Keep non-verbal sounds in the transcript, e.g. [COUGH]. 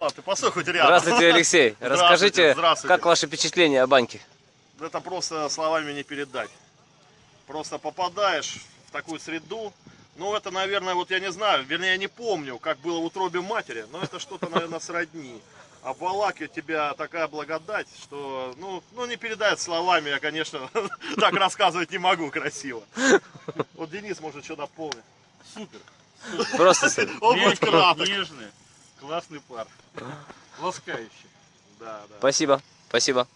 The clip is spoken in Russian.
А, ты постой хоть рядом. Здравствуйте, Алексей. [LAUGHS] Здравствуйте, Расскажите, здравствуйте. как ваши впечатления о банке? Это просто словами не передать. Просто попадаешь в такую среду. Ну, это, наверное, вот я не знаю, вернее, я не помню, как было в утробе матери, но это что-то, наверное, сродни. А в Валаке у тебя такая благодать, что, ну, ну, не передать словами, я, конечно, [LAUGHS] так рассказывать не могу красиво. Вот Денис может что дополнить. Супер. Просто супер. Он будет Мягкий, краток. нежный, классный пар. Ласкающий. Да, да. Спасибо. Спасибо.